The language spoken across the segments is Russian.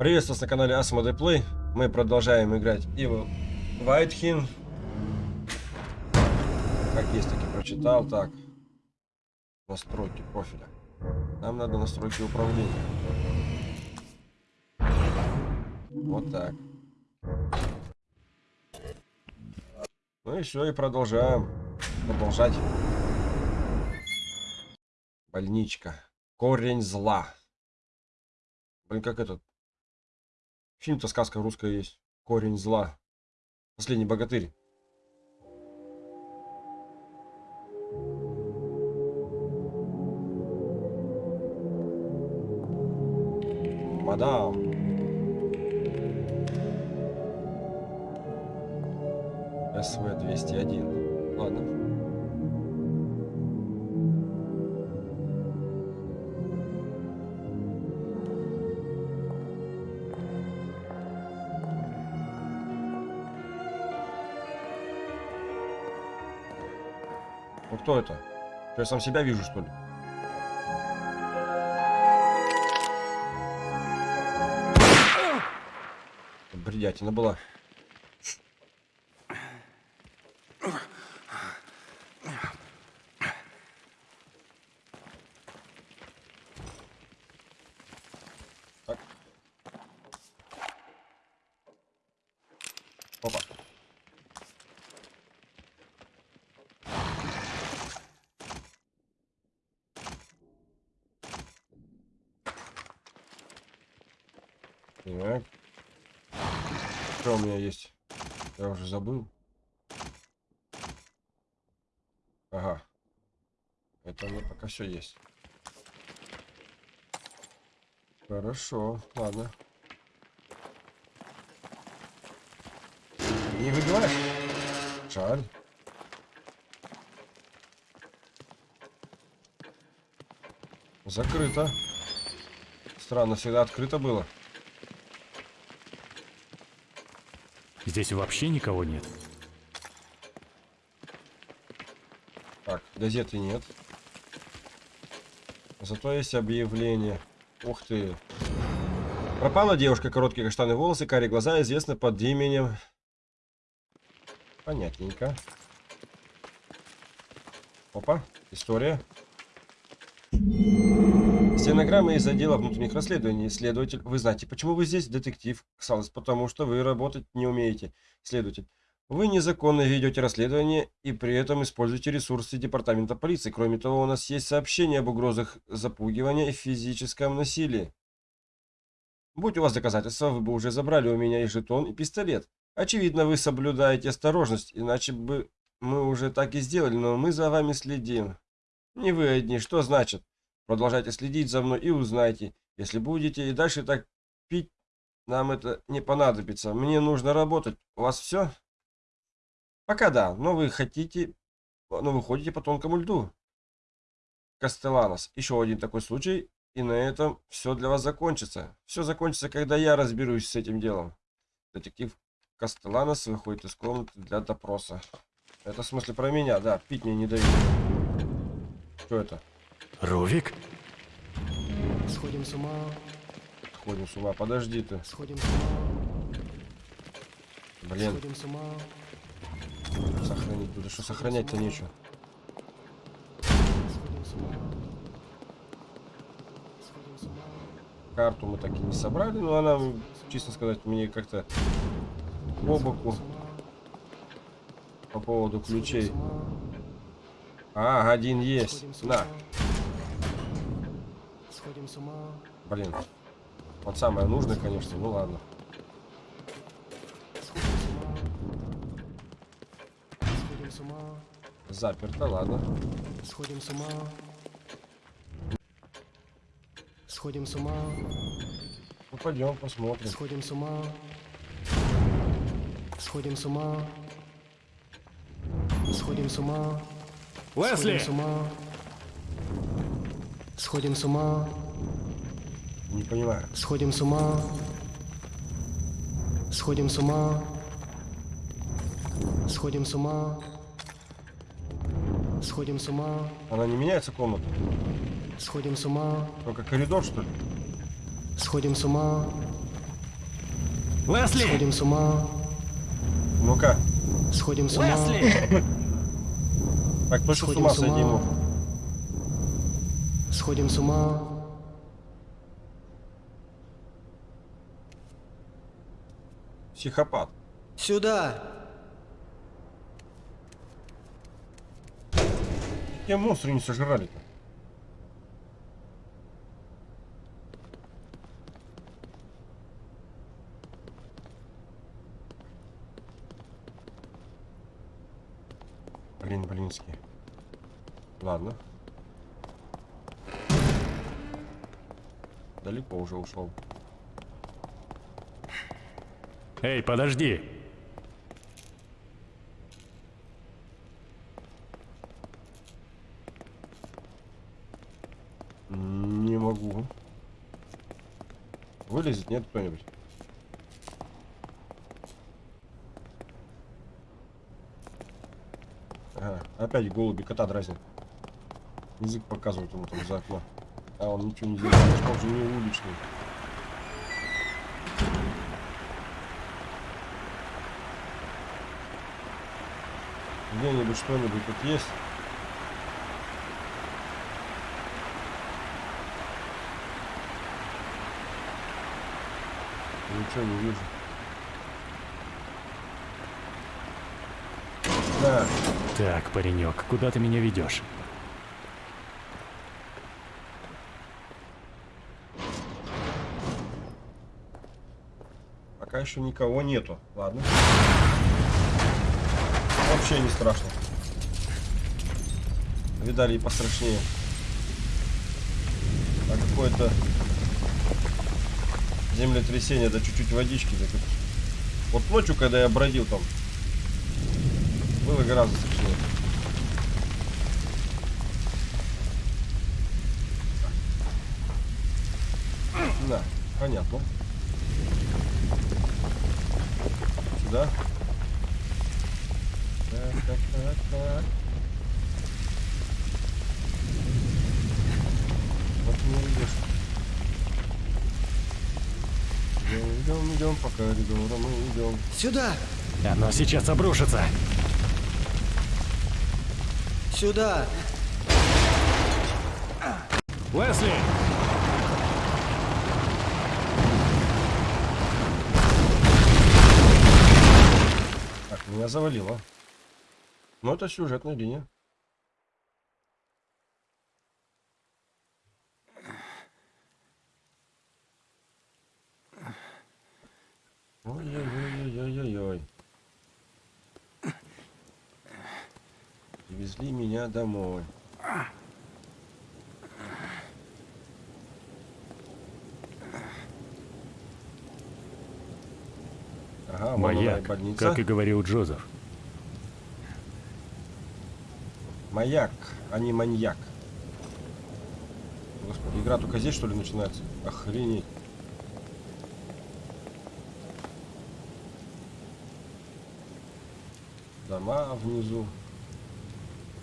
Приветствую вас на канале Asmode Play. Мы продолжаем играть Evil Whitehin. Как есть, таки прочитал. Так. Настройки профиля. Нам надо настройки управления. Вот так. Ну и все, и продолжаем. Продолжать. Больничка. Корень зла. Блин, как этот. Фильм-то сказка русская есть. Корень зла. Последний богатырь. Мадам. СВ-201. Ладно. Кто это? Что, я сам себя вижу, что ли? Бредятина была. Так. Опа. Так. Что у меня есть? Я уже забыл. Ага. Это у меня пока все есть. Хорошо, ладно. Не выбиваешь? Жаль. Закрыто. Странно, всегда открыто было. Здесь вообще никого нет. Так, газеты нет. Зато есть объявление. Ух ты. Пропала девушка, короткие каштаны волосы, карие глаза, известна под именем... Понятненько. Опа, история. Стенограмма из отдела внутренних расследований. Следователь, вы знаете, почему вы здесь, детектив? Ксалос, потому что вы работать не умеете. Следователь, вы незаконно ведете расследование и при этом используете ресурсы департамента полиции. Кроме того, у нас есть сообщение об угрозах запугивания и физическом насилии. Будь у вас доказательства, вы бы уже забрали у меня и жетон, и пистолет. Очевидно, вы соблюдаете осторожность, иначе бы мы уже так и сделали, но мы за вами следим. Не вы одни, что значит? Продолжайте следить за мной и узнайте. Если будете и дальше так пить, нам это не понадобится. Мне нужно работать. У вас все? Пока да, но вы хотите... Но вы ходите по тонкому льду. Кастеланос. Еще один такой случай, и на этом все для вас закончится. Все закончится, когда я разберусь с этим делом. Детектив Кастеланос выходит из комнаты для допроса. Это в смысле про меня, да. Пить мне не дают. Что это? Ровик? Сходим с ума. Сходим с ума. Подожди ты. Сходим с ума. Блин. Сходим с ума. Сохранить буду. Что сохранять-то нечего. Сходим с ума. Сходим с ума. Карту мы так и не собрали, но она, честно сказать, мне как-то по боку по поводу ключей. А, один есть. На. Сходим с ума. Блин. Вот самое нужное, конечно. Ну ладно. Сходим с ума. Заперто, ладно. Сходим с ума. Сходим с ума. Ну пойдем посмотрим. Сходим с ума. Сходим с ума. Сходим с ума. Лесли! Сходим с ума. Сходим с ума. Не понимаю. Сходим с ума. Сходим с ума. Сходим с ума. Сходим с ума. Она не меняется комната? Сходим с ума. Только коридор, что ли? Сходим с ума. Лесли! Сходим с ума. Ну-ка. Сходим с ума. Лесли! Так, точно с Сходим ума с ума. сойди ему. Сходим с ума. Психопат. Сюда! Какие монстры не сожрали-то? Блин, блинский. Ладно. Далеко уже ушел. Эй, подожди! Не могу. Вылезет, нет кто-нибудь? Ага, опять голуби кота дразнят. Язык показывает ему там за окно. А он ничего не делает, он же не уличный. Где-нибудь что-нибудь тут есть? Ничего не вижу. Да, Так, паренек, куда ты меня ведешь? пока еще никого нету. Ладно. Вообще не страшно. Видали и пострашнее. А какое-то землетрясение, да чуть-чуть водички. да тут. Вот ночью, когда я бродил там, было гораздо страшнее. Да, понятно. Сюда. Так, так, так. Вот не идешь. Идем, идем, идем по коридору, мы идем. Сюда! Оно сейчас обрушится! Сюда! Лесли! Так, меня завалило. Ну, это сюжетная линия. Ой-ой-ой-ой-ой-ой. Везли меня домой. Ага, больница. как и говорил Джозеф. Маяк, а не маньяк. Господи, игра только здесь что ли начинается? Охренеть. Дома внизу.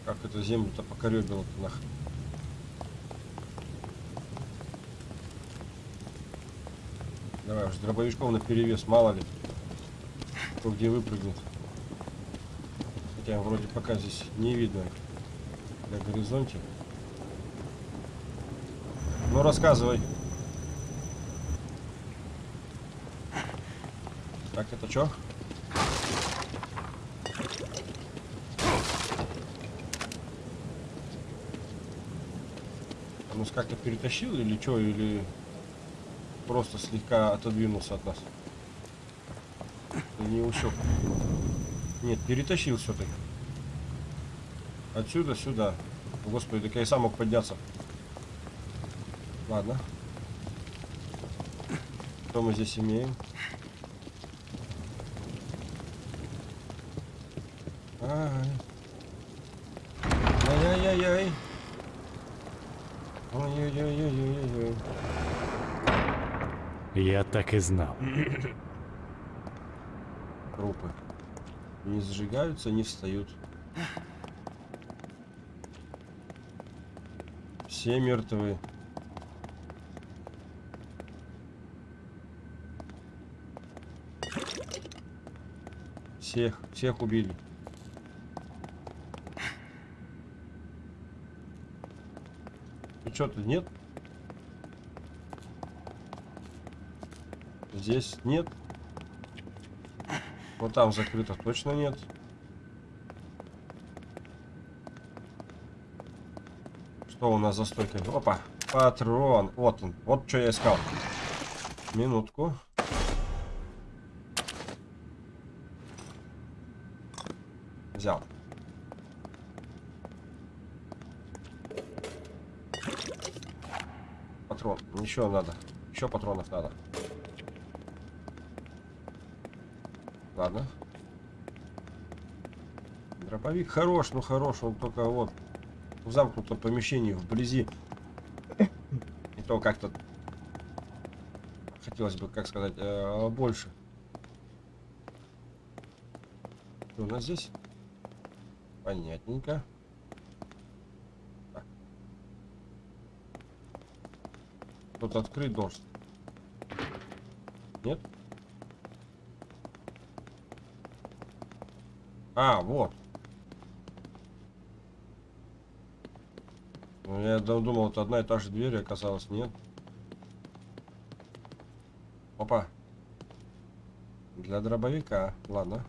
Как это землю-то покоребило нахрен. Давай уж с дробовичком на перевес, мало ли. Кто где выпрыгнет. Хотя вроде пока здесь не видно на горизонте. Ну рассказывай. Так, это что? Он нас как-то перетащил или что, или просто слегка отодвинулся от нас? Не усек? Нет, перетащил все-таки. Отсюда сюда. Господи, так я и сам мог подняться. Ладно. Что мы здесь имеем? Ай. Ай-яй-яй-яй. Ой-ой-ой-ой-ой-ой. Я так и знал. Трупы. Не сжигаются, не встают. Все мертвы. Всех, всех убили. Ну что-то нет? Здесь нет. Вот там закрыто точно нет. Что у нас за стойкой? Опа, патрон. Вот он. Вот что я искал. Минутку. Взял. Патрон. Еще надо. Еще патронов надо. Ладно. Дробовик хорош, ну хорош, он только вот в замкнутом помещении, вблизи. И то как-то хотелось бы, как сказать, э, больше. Что у нас здесь? Понятненько. Тут открыть должен. Нет? А, вот. Ну, я дум- думал, это одна и та же дверь, оказалось нет. Опа. Для дробовика. Ладно.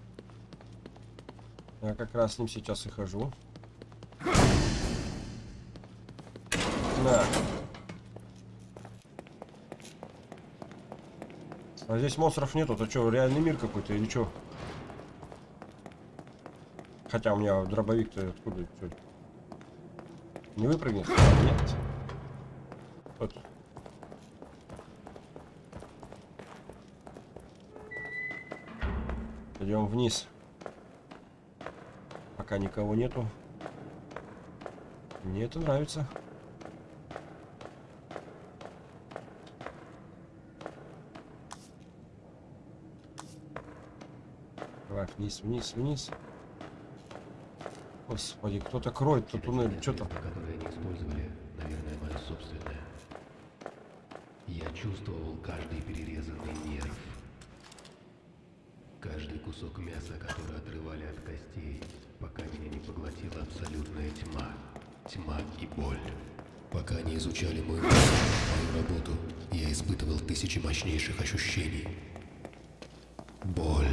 Я как раз с ним сейчас и хожу. На. А здесь монстров нету, то что, реальный мир какой-то или что? Хотя у меня дробовик-то откуда? чё? Не выпрыгнет? Нет. Вот. Идем вниз. Пока никого нету. Мне это нравится. Давай вниз, вниз, вниз. Господи, кто-то кроет тут туннель, которое они использовали, наверное, мое собственное. Я чувствовал каждый перерезанный нерв. Каждый кусок мяса, который отрывали от костей, пока меня не поглотила абсолютная тьма. Тьма и боль. Пока они изучали мозг, мою работу, я испытывал тысячи мощнейших ощущений. Боль.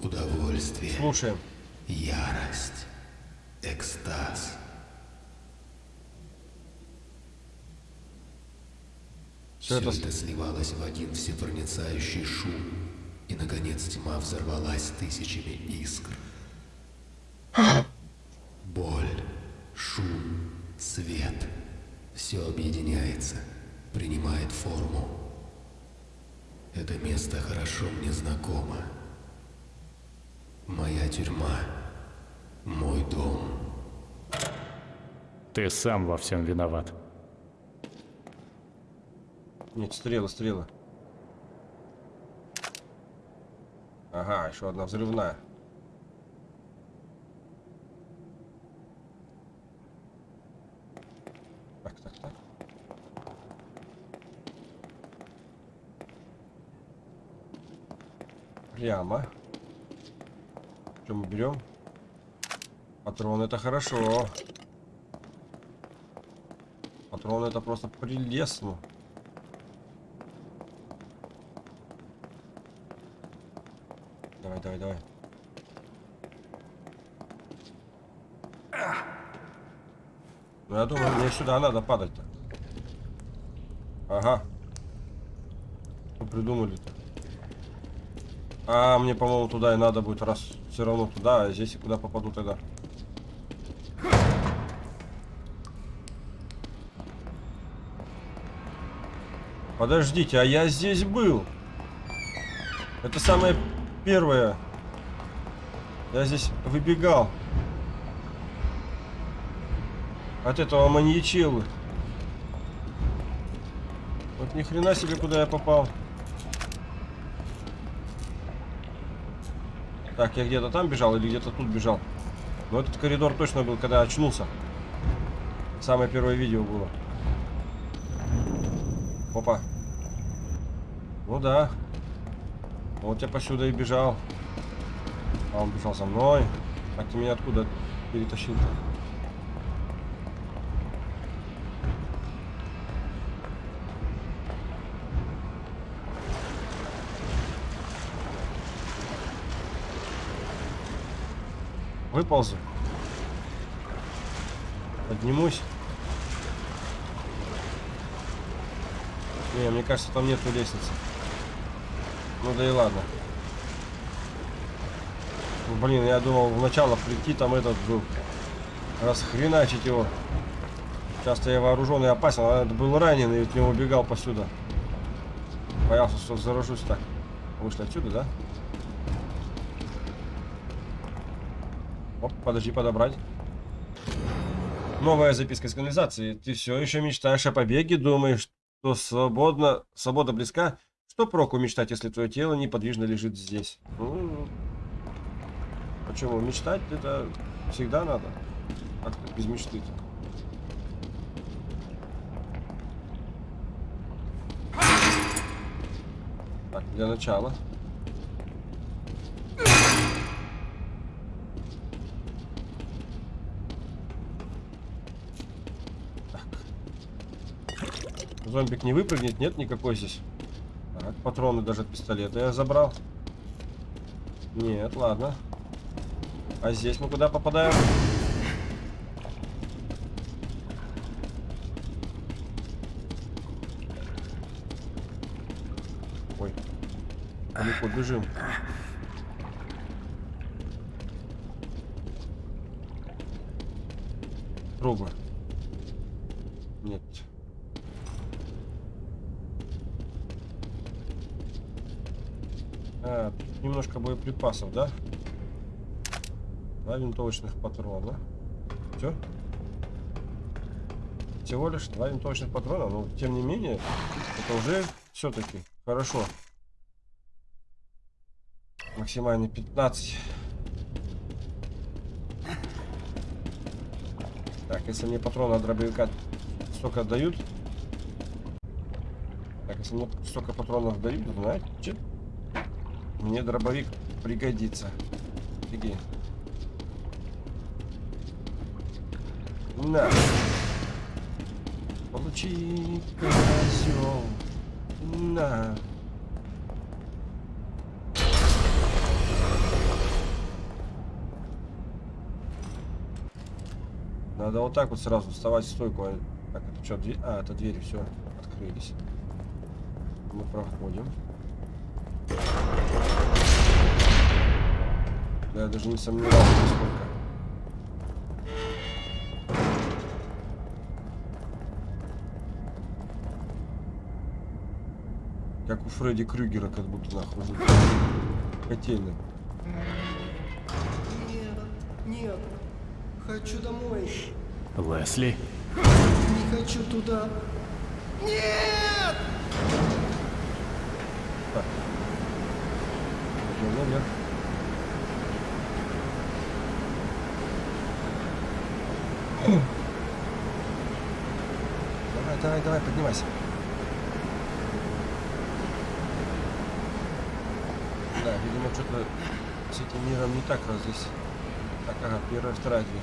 Удовольствие. Слушаем. Ярость. Экстаз. Все это это... сливалось в один всепроницающий шум, и, наконец, тьма взорвалась тысячами искр. Боль, шум, свет — все объединяется, принимает форму. Это место хорошо мне знакомо. Моя тюрьма, мой дом. Ты сам во всем виноват. Нет, стрелы, стрелы. Ага, еще одна взрывная. Так, так, так. Прямо. Что мы берем? Патрон это хорошо. Патрон это просто прелестно. Давай, давай, давай. Ну, я думаю, мне сюда надо падать-то. Ага. Что придумали-то? А, мне, по-моему, туда и надо будет, раз все равно туда, а здесь и куда попаду тогда. Подождите, а я здесь был. Это самое первое. Я здесь выбегал. От этого маньячелы. Вот ни хрена себе, куда я попал. Так, я где-то там бежал или где-то тут бежал. Но этот коридор точно был, когда очнулся. Самое первое видео было. Опа. Ну да. Вот я посюда и бежал. А он бежал за мной. А ты меня откуда перетащил? -то? Выползу. Поднимусь. Не, мне кажется, там нету лестницы. Ну да и ладно. Ну, Блин, я думал в начало прийти, там этот был. Расхреначить его. Часто я вооруженный и опасен, а это был раненый и от него убегал посюда. Боялся, что заражусь так. Вышли отсюда, да? Оп, подожди, подобрать. Новая записка из канализации. Ты все еще мечтаешь о побеге, думаешь, что свободно, свобода близка? Что проку мечтать, если твое тело неподвижно лежит здесь? Ну, почему? Мечтать это всегда надо. Как без мечты -то? Так, для начала. Зомбик не выпрыгнет, нет никакой здесь. Патроны даже от пистолета я забрал. Нет, ладно. А здесь мы куда попадаем? Ой, далеко бежим. Трубы. Нет. А, немножко боеприпасов, да? Два винтовочных патрона. Все? Всего лишь два винтовочных патрона, но тем не менее, это уже все-таки хорошо. Максимальный 15. Так, если мне патроны от дробовика столько дают. Так, если мне столько патронов дают, знаете, мне дробовик пригодится. Офигеть. На. Получи, козел. На. Надо вот так вот сразу вставать в стойку. а- Так, это что, дверь? А, это двери, все, открылись. Мы проходим. Да, я даже не сомневался нисколько. Как у Фредди Крюгера, как будто нахуй. Котельный. Нет, нет. Хочу домой. Лесли? Не хочу туда. Нет! Пойдем наверх. Давай, давай, давай, поднимайся. Да, видимо, что-то с этим миром не так раз здесь. Так, ага, первая, вторая дверь.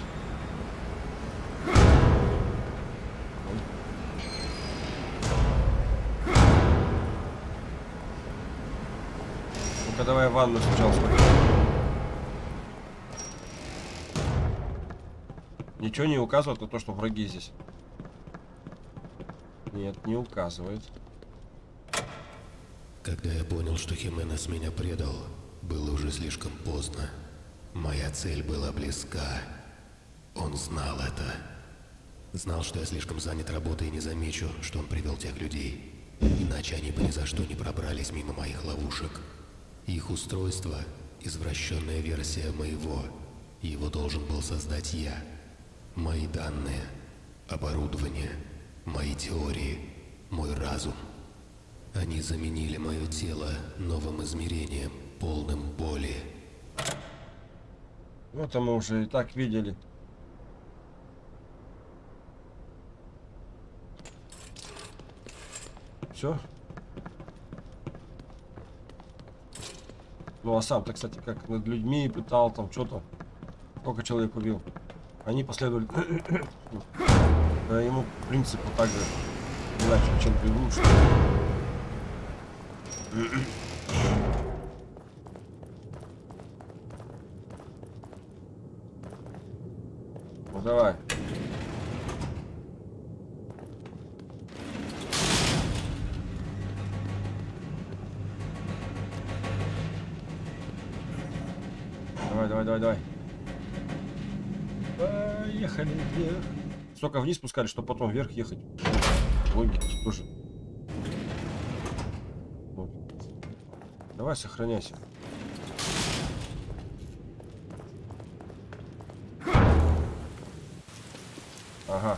Ну-ка, давай ванну сначала сходим. Ничего не указывает на то, что враги здесь. Нет, не указывает. Когда я понял, что Хименес меня предал, было уже слишком поздно. Моя цель была близка. Он знал это. Знал, что я слишком занят работой и не замечу, что он привел тех людей. Иначе они бы ни за что не пробрались мимо моих ловушек. Их устройство — извращенная версия моего. Его должен был создать я. Мои данные, оборудование, мои теории, мой разум. Они заменили мое тело новым измерением, полным боли. Ну, это мы уже и так видели. Все? Ну а сам-то, кстати, как над людьми пытал, там что-то. Сколько человек убил. Они последовали ему принципу так же. Иначе, чем предыдущий. Ну давай. Давай, Столько вниз спускали, что потом вверх ехать. Логики тоже. Вот. Давай, сохраняйся. Ага.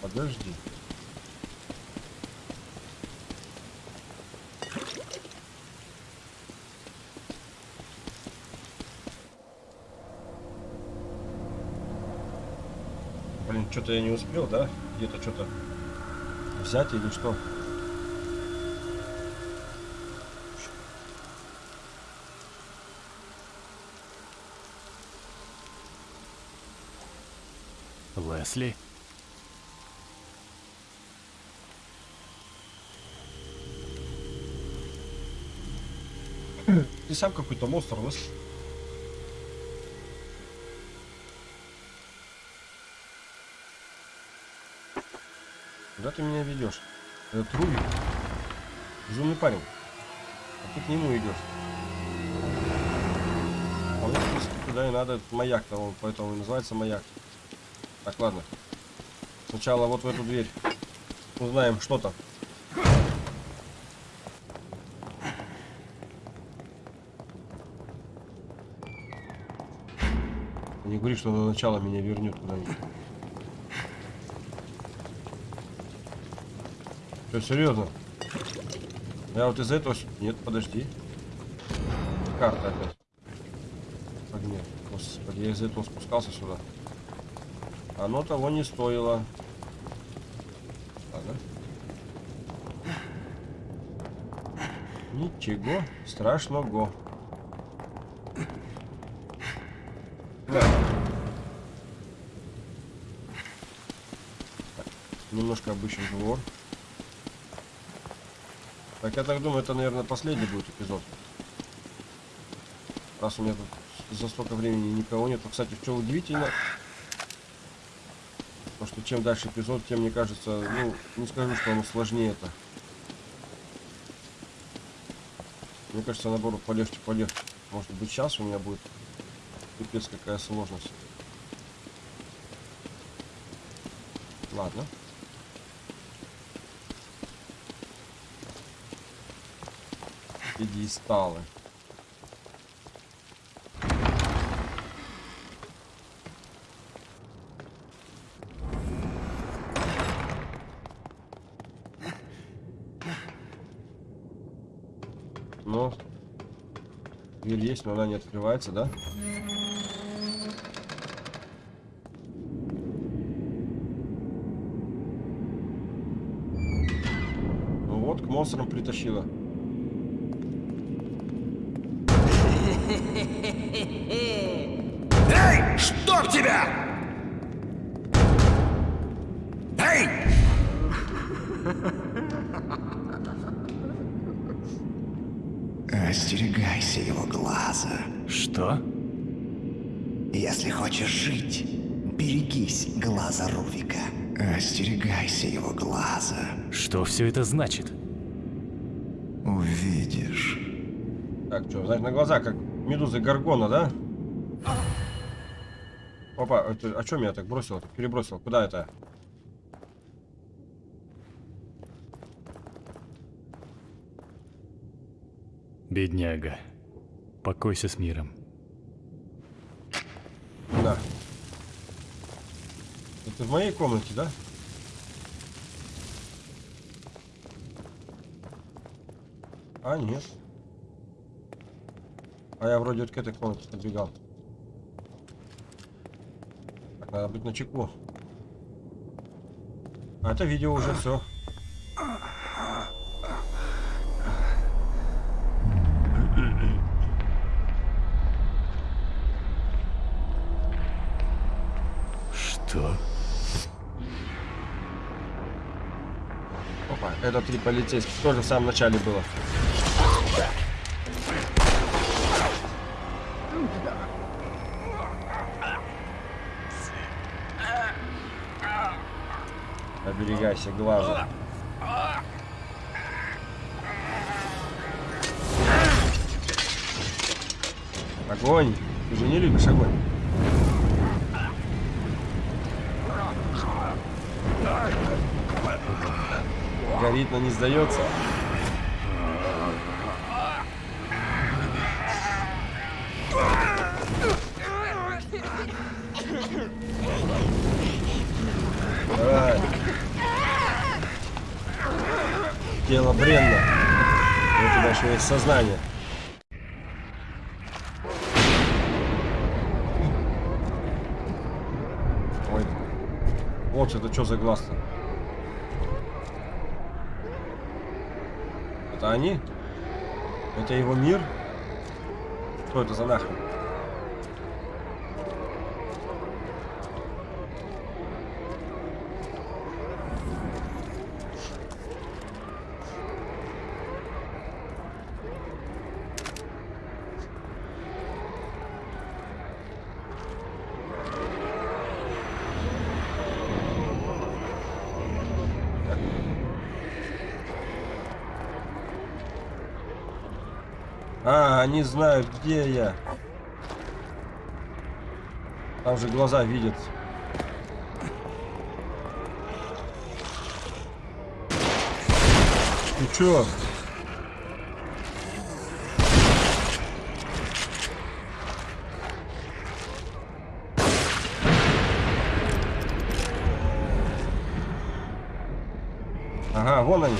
Подожди. Блин, что-то я не успел, да? Где-то что-то взять или что? Лесли? Ты сам какой-то монстр, лыс. Куда ты меня ведешь? Этот Руби. Безумный парень. А ты к нему идешь. А мне, туда и надо. Этот маяк-то, он поэтому и называется маяк. Так, ладно. Сначала вот в эту дверь. Узнаем, что там. Не говори, что на начало меня вернет куда-нибудь. Что, серьезно? Я вот из этого... Нет, подожди. Карта опять. Огня. Господи, я из этого спускался сюда. Оно того не стоило. Ладно. Ничего страшного. Немножко обыщем двор. Так, я так думаю, это, наверное, последний будет эпизод. Раз у меня тут за столько времени никого нет. Кстати, что удивительно, то что чем дальше эпизод, тем, мне кажется, ну, не скажу, что оно сложнее это. Мне кажется, наоборот, полегче, полегче. Может быть, сейчас у меня будет пипец какая сложность. Ладно. Пьедесталы. Ну, дверь есть, но она не открывается, да? Ну вот, к монстрам притащила. Остерегайся его глаза. Что все это значит? Увидишь. Так, что, значит, на глаза, как медузы Гаргона, да? Опа, это, а что меня так бросило? Перебросил. Куда это? Бедняга. Покойся с миром. Да. Это в моей комнате, да? А, нет. А я вроде вот к этой комнате подбегал. Так, надо быть на чеку. А это видео уже все. Что? Это три полицейских. Тоже в самом начале было. Оберегайся глаза. Огонь! Ты же не любишь огонь. Горит, но не сдается. Давай. Тело бренно. У тебя еще есть сознание. Ой. Вот это что за глаз-то? Это они? Это его мир? Что это за нахрен? Они знают, где я. Там же глаза видят. Ты чё? Ага, вон они.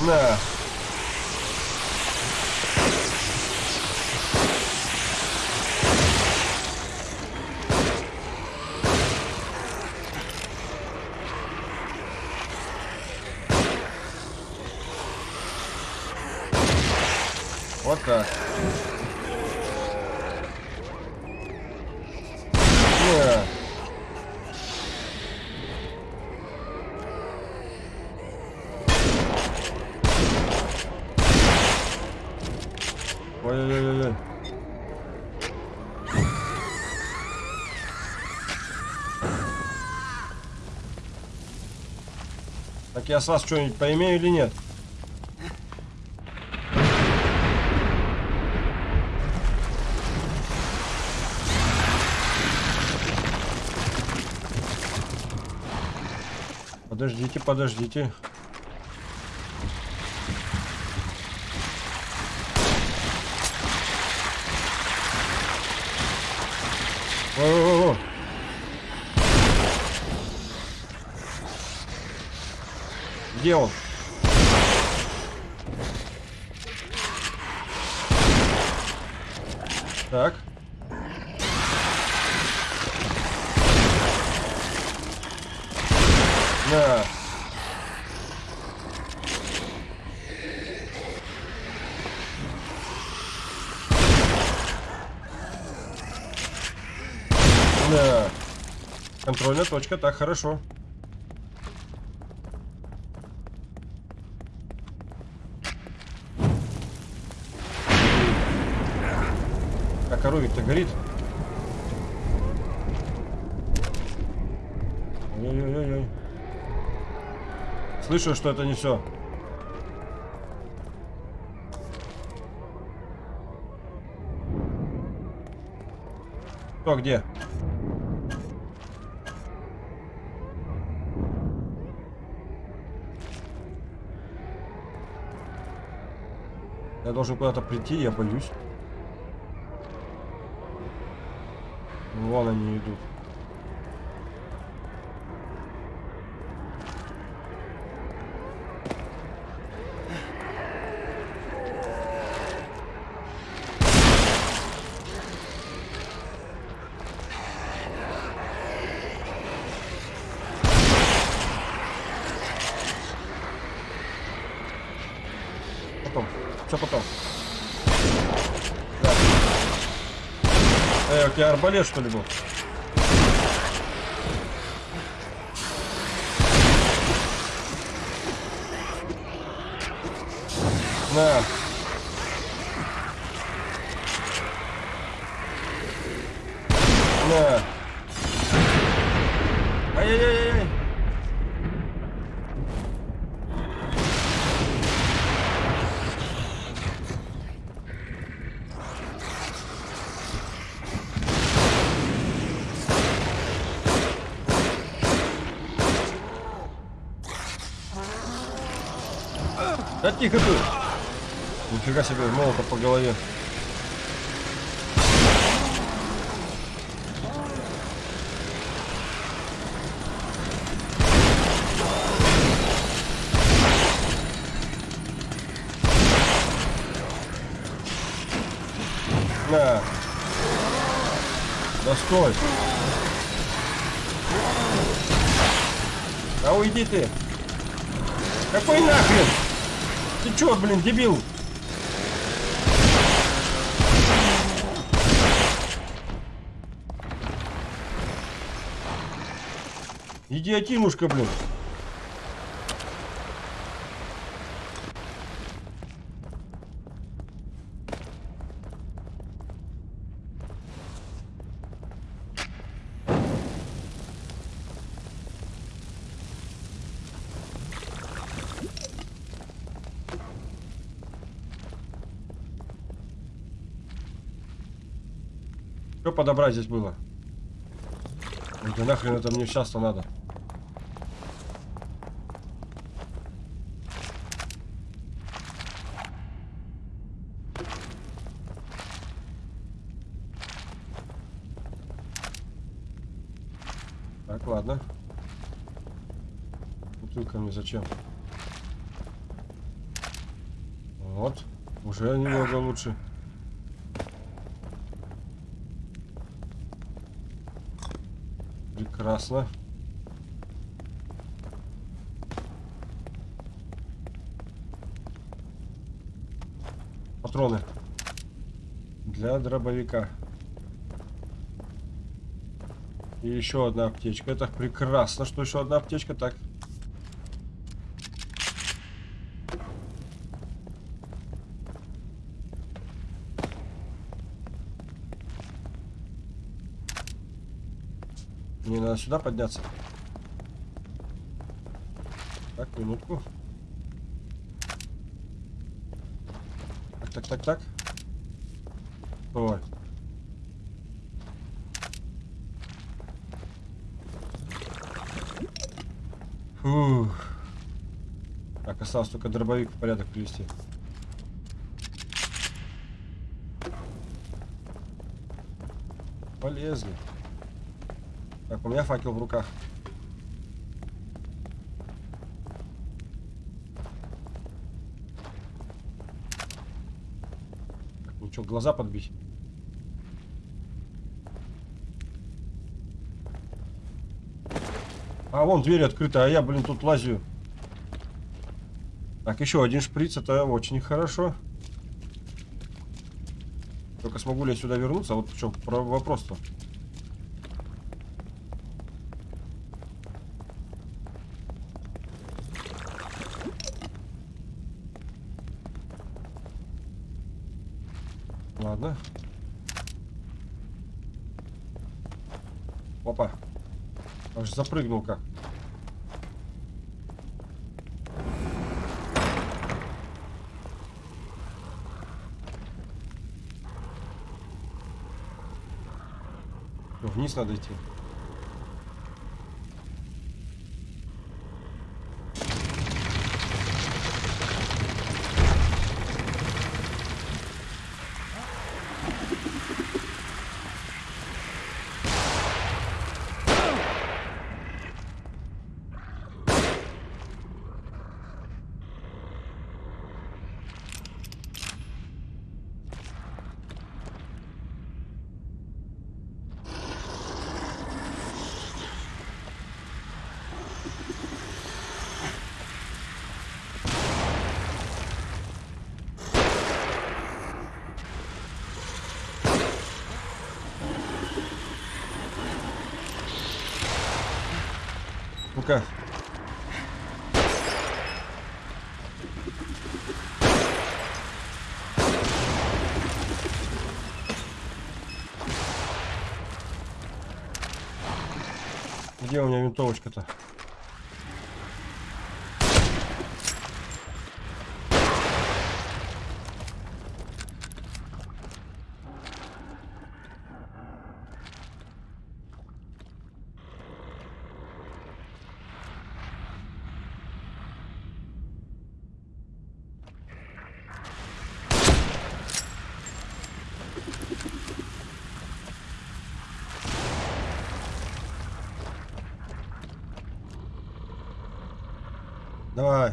На. Так. На. Ой-ой-ой-ой. Так я с вас что-нибудь поимею или нет? Подождите, подождите. О-о-о. Где он? Так. На. Да. Контрольная точка, так, хорошо. А коровик-то горит. Ой-ой-ой-ой. Слышу, что это не все. Кто где? Я должен куда-то прийти, я боюсь. Вон они идут. потом. Все потом. Да. Эй, у тебя арбалет что ли был? На. 30 хп. Нифига себе, молота по голове. На. Да стой. Да уйди ты. Какой на? Чё, блин, дебил? Идиотинушка, блин. Подобрать здесь было? Да нахрен это мне сейчас-то надо? Так, ладно. Бутылка мне зачем? Вот. Уже немного лучше. Прекрасно. Патроны. Для дробовика. И еще одна аптечка. Это прекрасно, что еще одна аптечка. Так. Мне надо сюда подняться. Так, минутку. Так, так, так, так. Ой. Фух. Так, осталось только дробовик в порядок привести. Полезли. Так, у меня факел в руках. Ну что, глаза подбить? А, вон дверь открыта, а я, блин, тут лазю. Так, еще один шприц, это очень хорошо. Только смогу ли я сюда вернуться? Вот в чем вопрос-то. Ладно. Опа. Аж запрыгнул как. Вниз надо идти. Где у меня винтовочка-то? Давай.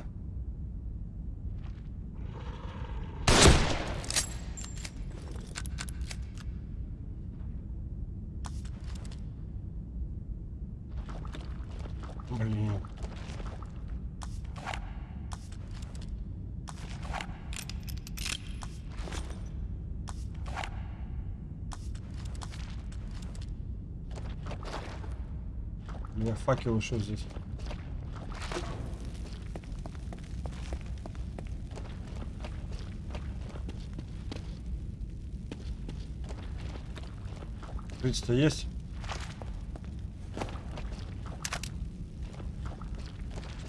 Блин. У меня факел ушел здесь. Шприц-то есть?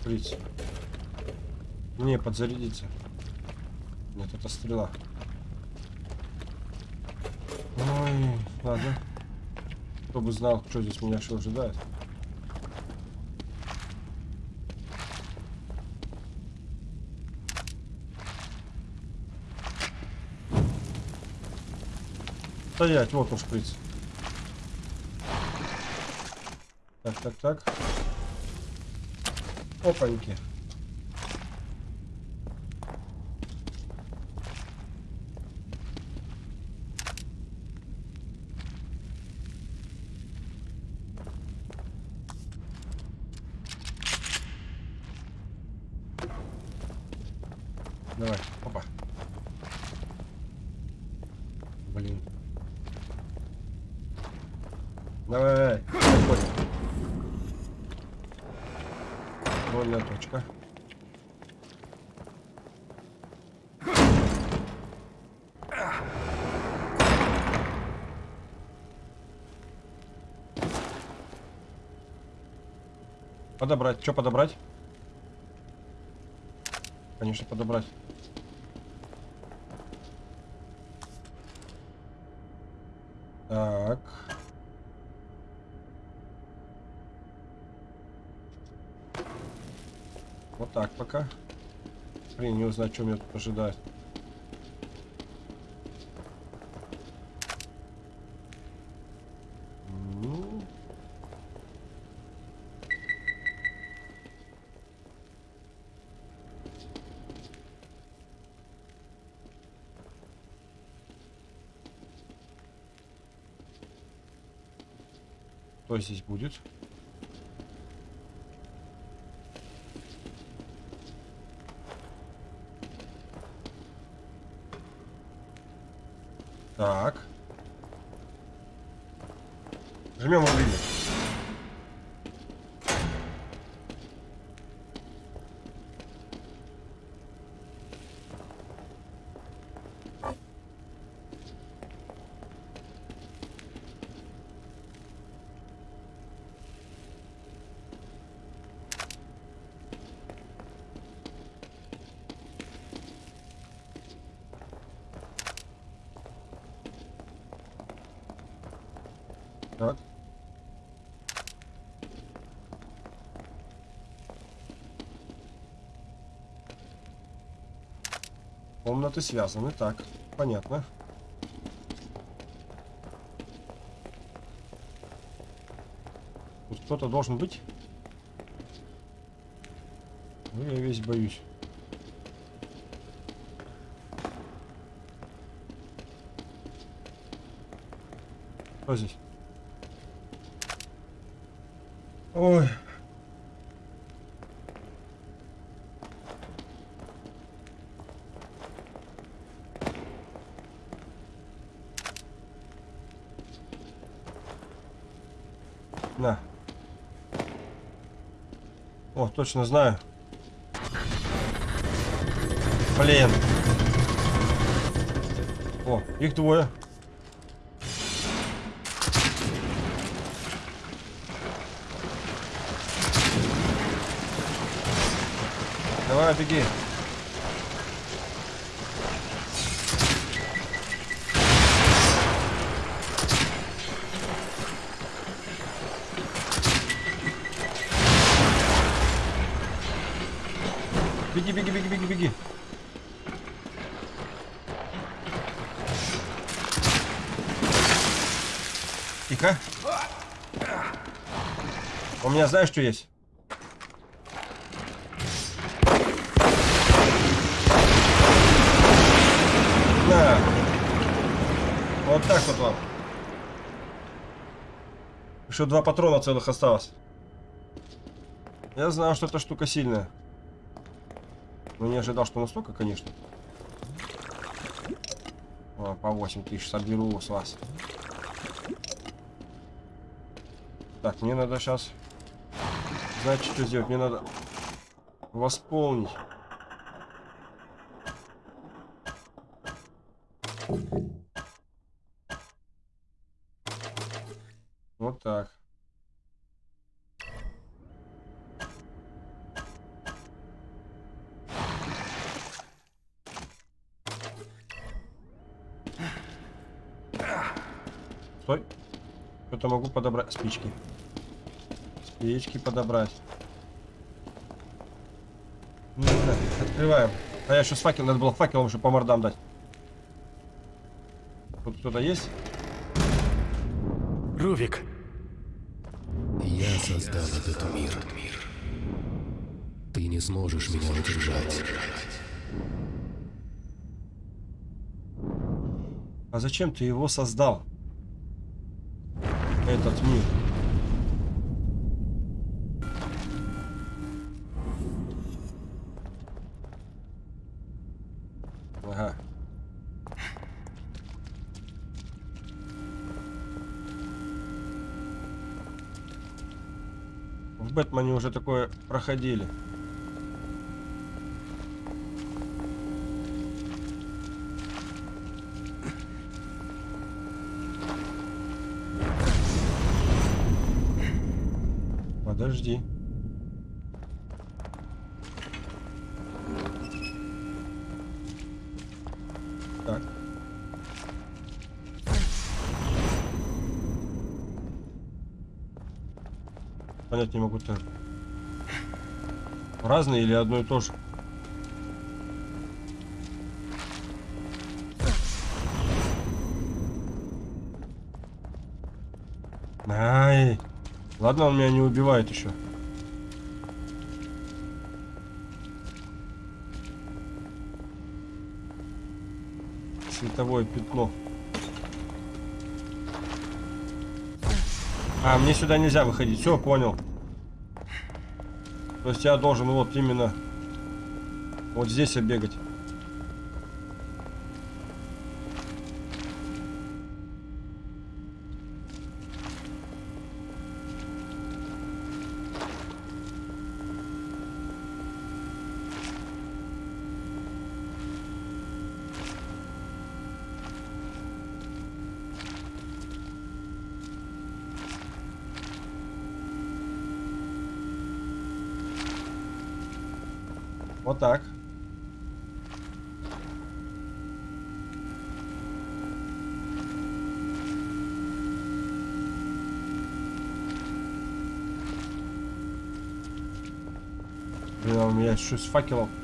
Шприц. Не, подзарядиться. Нет, это стрела. Ой, ладно. Кто бы знал, что здесь меня что ожидает. Стоять, вот он шприц. Так, так, так. Опаньки. Давай, опа. Блин. Давай, давай. Больная точка. Подобрать. Что подобрать? Конечно, подобрать. Так. Вот так пока. Узнать, что меня тут ожидает. Ну. Что здесь будет? Так. Так. Комнаты связаны. Так, понятно. Тут кто-то должен быть. Ну, я весь боюсь. Кто здесь? Ой. На. О, точно знаю. Блин. О, их двое. Давай, беги. Беги, беги, беги, беги, беги. Тихо. У меня знаешь, что есть? На. Вот так вот вам. Еще два патрона целых осталось. Я знал, что эта штука сильная. Но не ожидал, что настолько, конечно. О, по 8 тысяч соберу с вас. Так, мне надо сейчас... Знаете, что сделать? Мне надо восполнить. Вот так. Стой. Что-то подобрать. Спички. Спички подобрать. Ну, да, Открываем. А я еще с факелом. Надо было факелом еще по мордам дать. Тут кто-то есть? Рувик, Я создал этот мир. Ты не сможешь меня удержать. А зачем ты его создал? Этот мир. Ага. В Бэтмене уже такое проходили. Понять не могу так. Разные или одно и то же? Ай. Ладно, он меня не убивает еще. Световое пятно. А, мне сюда нельзя выходить. Все, понял. То есть я должен вот именно вот здесь обегать. У меня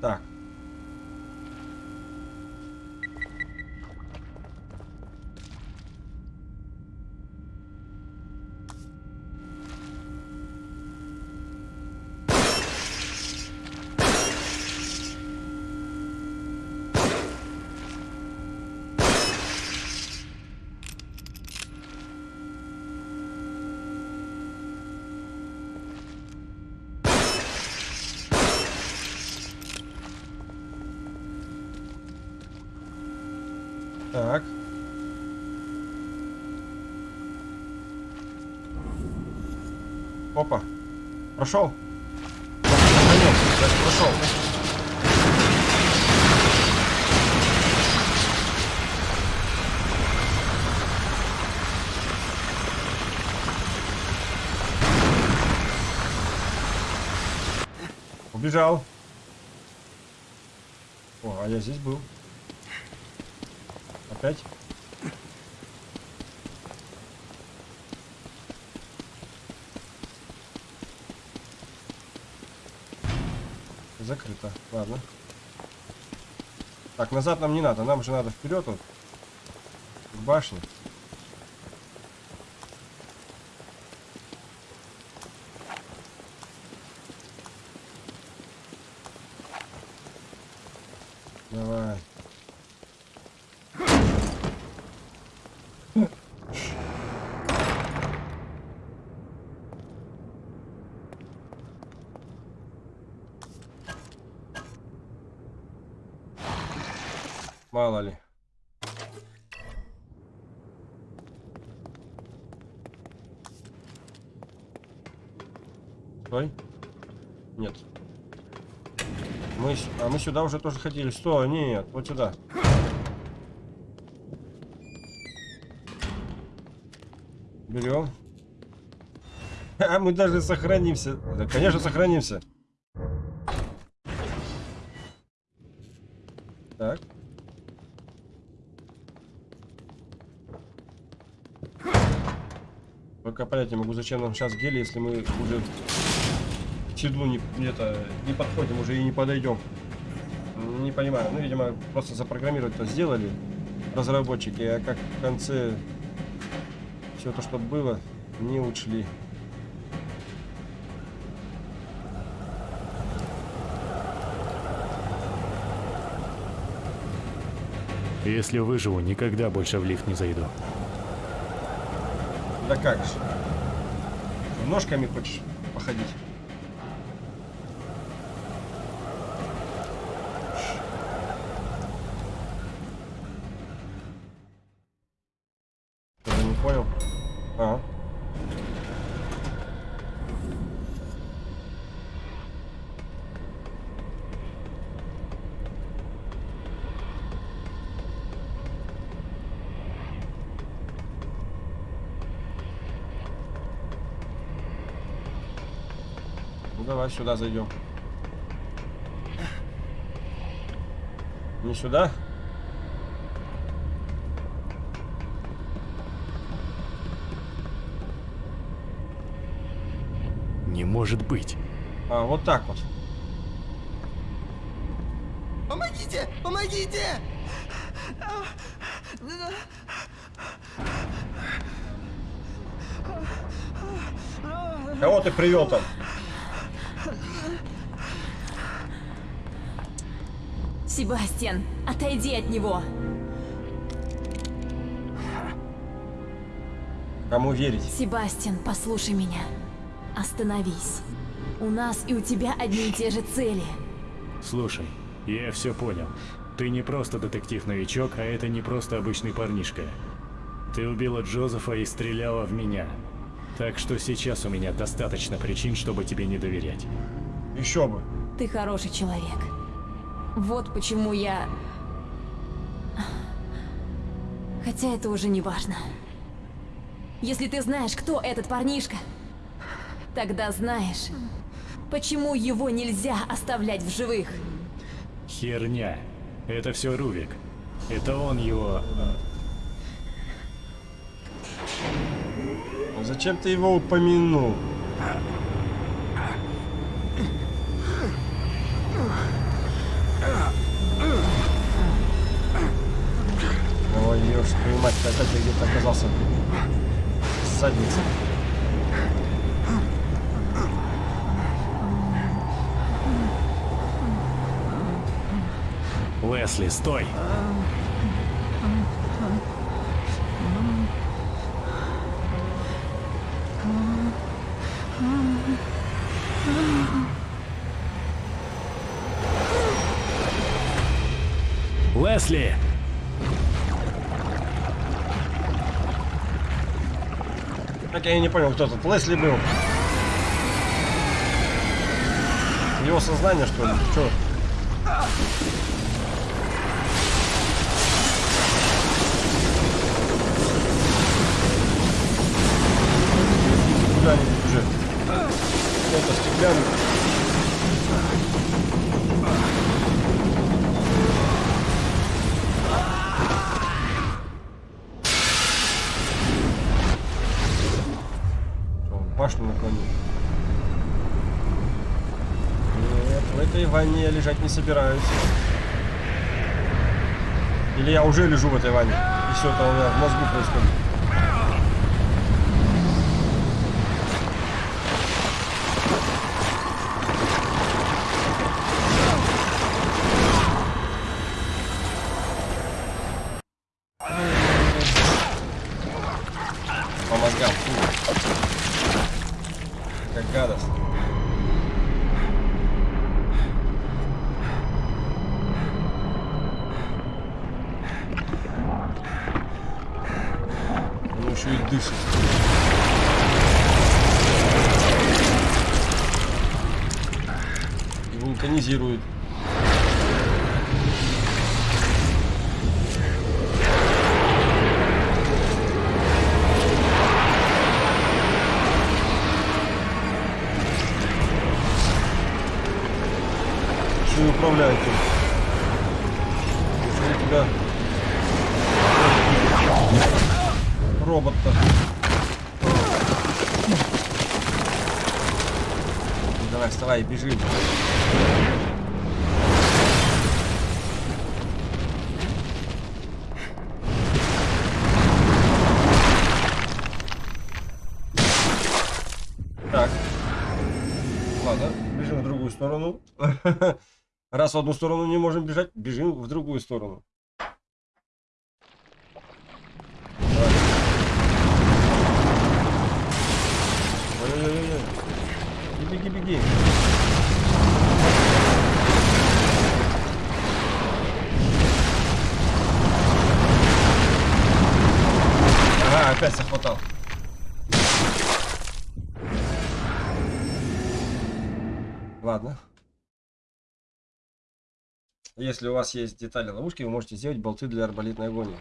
Так. Так. Опа. Прошел. Прошел. Убежал. О, а я здесь был. Опять? Закрыто. Ладно. Так, назад нам не надо. Нам же надо вперед вот. К башне. Давай. Мало ли. Стой. Нет. Мы, а мы сюда уже тоже ходили. Стой, нет, вот сюда. Берем. А мы даже сохранимся. Да, конечно, сохранимся. Так. Только понять не могу, зачем нам сейчас гели, если мы уже к седлу не, это, не подходим, уже и не подойдем. Не понимаю. Ну, видимо, просто запрограммировать это сделали разработчики, а как в конце все то, что было, не учли. Если выживу, никогда больше в лифт не зайду. Да как же? Ножками хочешь походить? Что-то не понял. А. Ну давай сюда зайдем. Не сюда? Не может быть. А, вот так вот. Помогите! Помогите! Кого ты привел там? Себастьян, отойди от него. Кому верить? Себастьян, послушай меня. Остановись. У нас и у тебя одни и те же цели. Слушай, я все понял. Ты не просто детектив-новичок, а это не просто обычный парнишка. Ты убила Джозефа и стреляла в меня. Так что сейчас у меня достаточно причин, чтобы тебе не доверять. Еще бы. Ты хороший человек. Вот почему я... Хотя это уже не важно. Если ты знаешь, кто этот парнишка, тогда знаешь, почему его нельзя оставлять в живых. Херня. Это все Рувик. Это он его... Э, Зачем ты его упомянул? А, мать, опять где-то оказался. Задница. Лесли, стой! Лесли! Так я и не понял, кто тут. Лесли был. Его сознание, что ли? Чё? Куда-нибудь уже. Это стеклянный. В ванне я лежать не собираюсь. Или я уже лежу в этой ванне. И все это у меня в мозгу происходит. Раз в одну сторону не можем бежать, бежим в другую сторону. Давай. Ой-ой-ой-ой. И Беги, беги. Ага, опять захватал. Ладно. Если у вас есть детали ловушки, вы можете сделать болты для арбалетной агонии.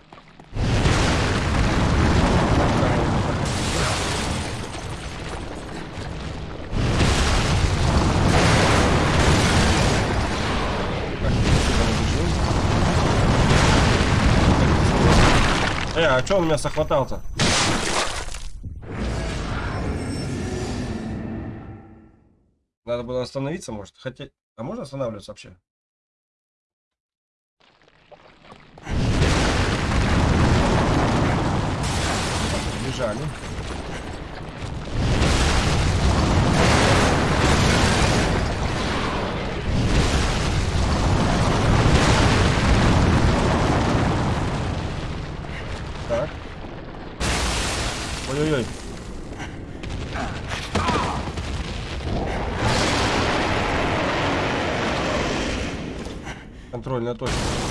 Э, а что он меня сохватал-то? Надо было остановиться, может. Хотя... А можно останавливаться вообще? Бежали. Так. Ой-ой-ой. Контрольная точка.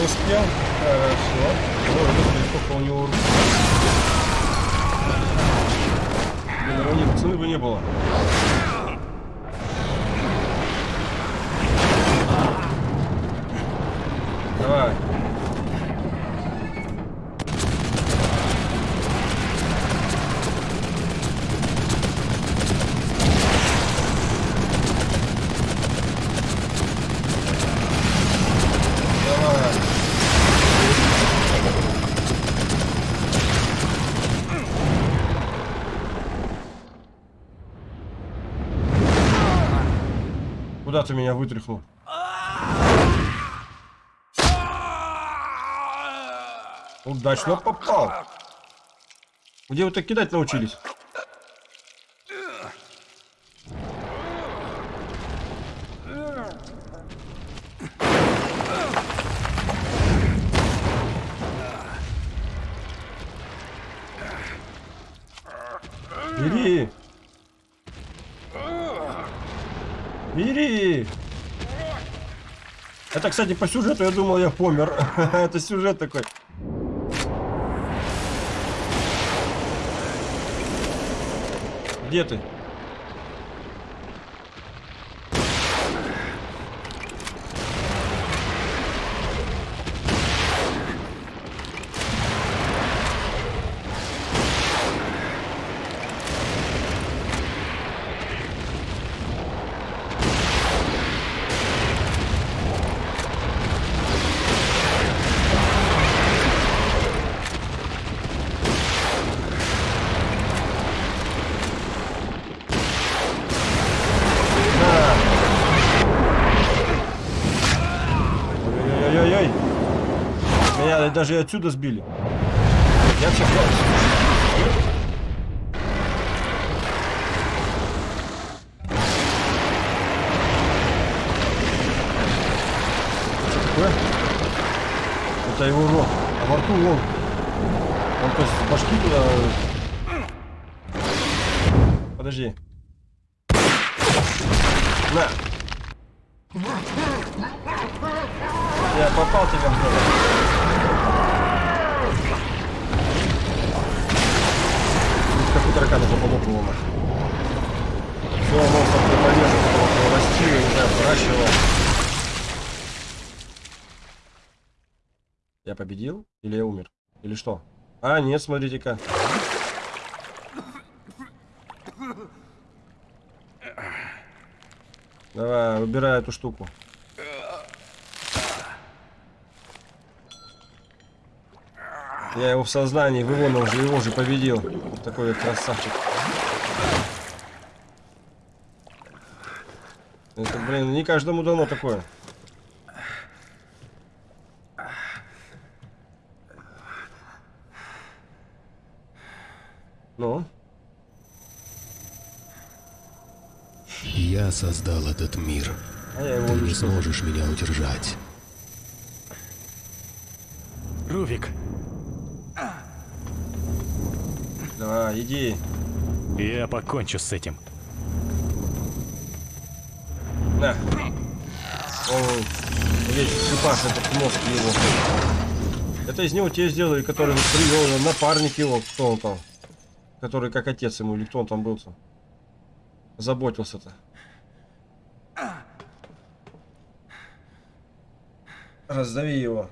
Не успел. Хорошо. Ой, господи, сколько у него рук. Блин, нет, цены бы не было. Давай. Куда ты меня вытряхнул? Удачно попал. Где вы так кидать научились? Бери! Это, кстати, по сюжету я думал, я помер. Это сюжет такой. Где ты? Ой-ой-ой-ой. Меня даже и отсюда сбили. Я сейчас... Что такое? Это его рот. А во рту вон. Он то есть с башки туда... Подожди. На. Я попал тебя в голову. Как у таракана нахуй. Все, монстр ты порежет, его растил, не знаю, выращивал. Я победил? Или я умер? Или что? А, нет, смотрите-ка. Давай, выбирай эту штуку. Я его в сознании вывонил же, его же победил. Вот такой вот красавчик. Это, блин, не каждому дано такое. Ну? Я создал этот мир. А я его Ты не сможешь меня удержать. Рувик, Давай, иди. я покончу с этим. На. Он весь шипаш этот мозг его. Это из него те сделали, который вот привел напарник его, кто он там. Который как отец ему, или кто он там был-то. Заботился-то. Раздави его.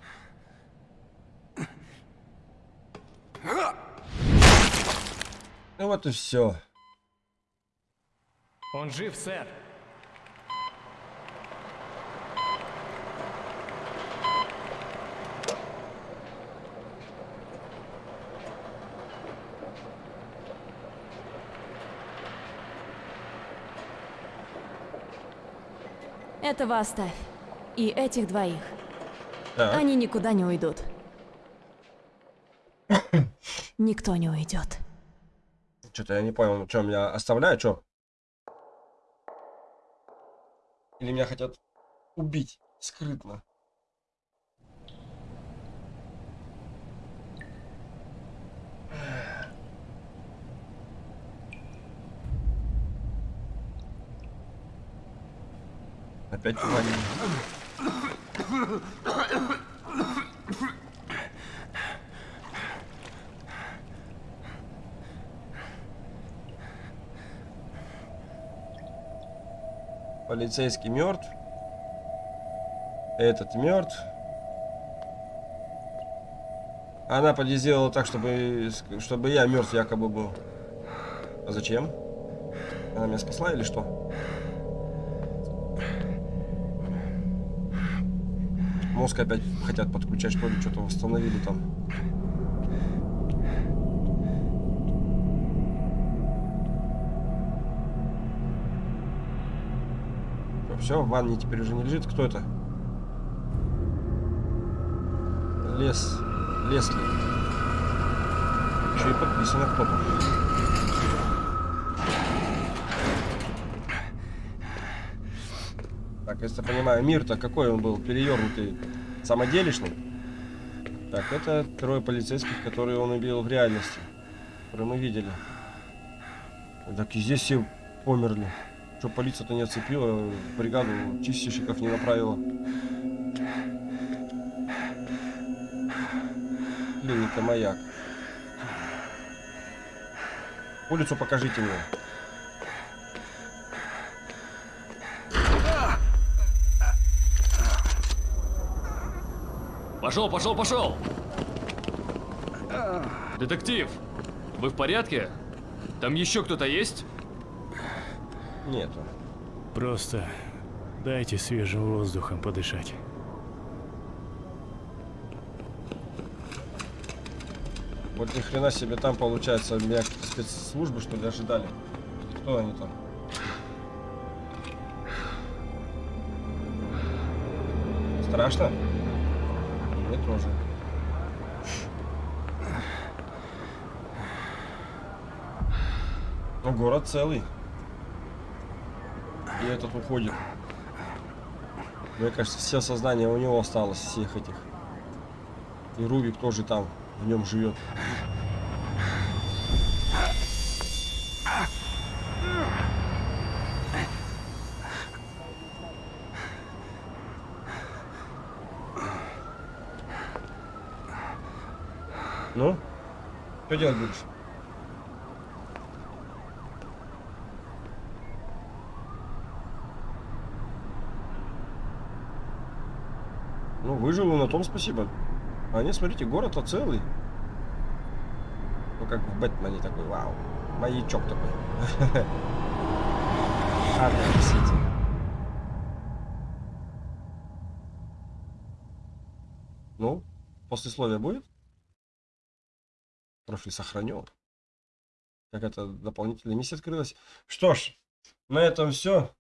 Ну вот и все. Он жив, сэр. Этого оставь. И этих двоих. Так. Они никуда не уйдут. Никто не уйдет. Что-то я не понял, что меня оставляют, что? Или меня хотят убить скрытно? Опять твари. Полицейский мертв. Этот мертв. Она сделала так, чтобы, чтобы я мертв якобы был. А зачем? Она меня спасла или что? Мозг опять хотят подключать, что ли, что-то восстановили там. Все, в ванне теперь уже не лежит. Кто это? Лес. Лесли. Еще и подписано кто-то. Так, если я понимаю, мир-то какой он был? Перевернутый, самоделишный? Так, это трое полицейских, которые он убил в реальности. Которые мы видели. Так и здесь все померли. Что полиция-то не оцепила, бригаду чистильщиков не направила. Блин, это маяк. Улицу покажите мне. Пошел, пошел, пошел! Детектив, вы в порядке? Там еще кто-то есть? Нету. Просто дайте свежим воздухом подышать. Вот ни хрена себе там получается меня спецслужбы что ли ожидали. Кто они там? Страшно? Мне тоже. Но город целый. Этот уходит. Мне кажется, все сознание у него осталось, всех этих. И Рубик тоже там, в нем живет. Ну? Что делать будешь? Ну, на том спасибо. А нет, смотрите, город-то целый. Ну, как в Бэтмене такой, вау. Маячок такой. Арkham Сити. Ну, послесловие будет? Профиль сохранен. Как это дополнительная миссия открылась. Что ж, на этом все.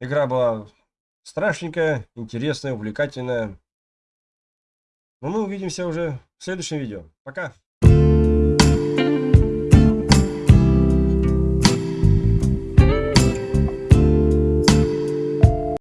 Игра была страшненькая, интересная, увлекательная. Но мы увидимся уже в следующем видео. Пока!